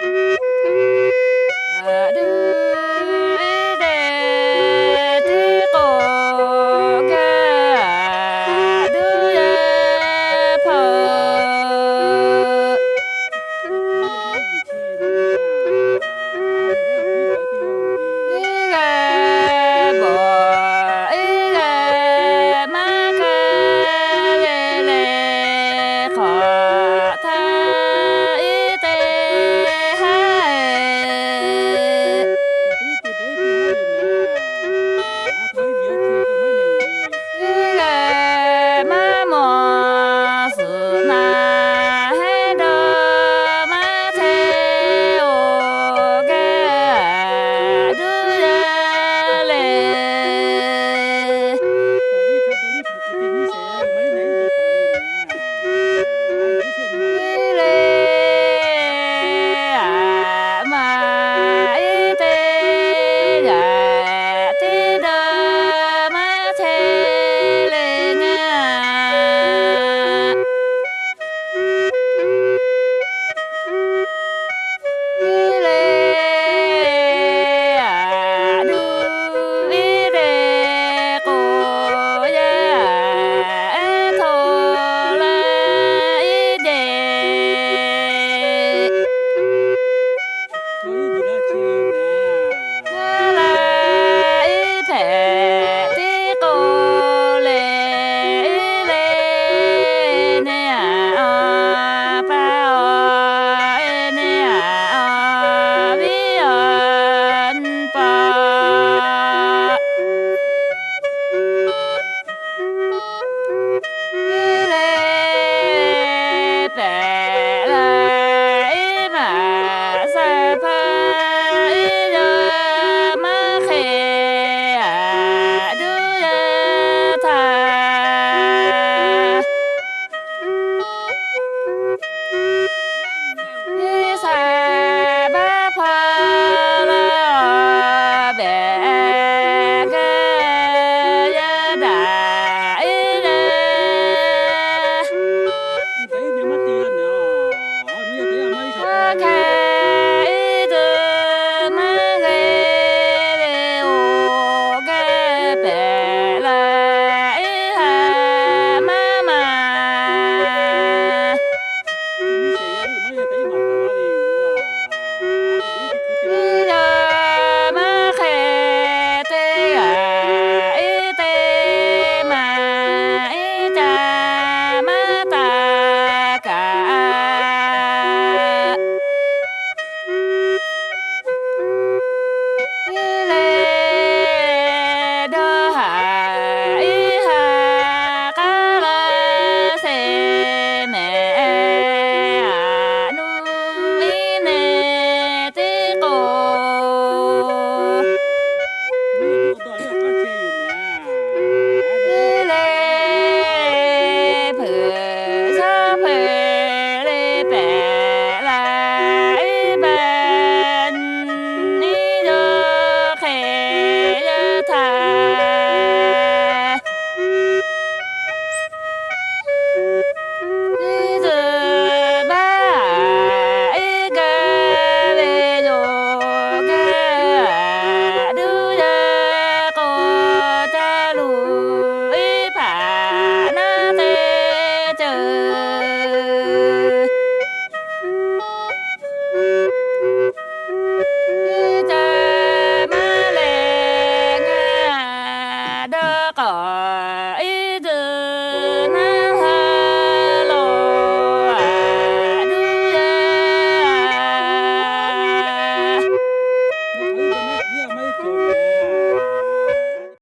Música Thank you.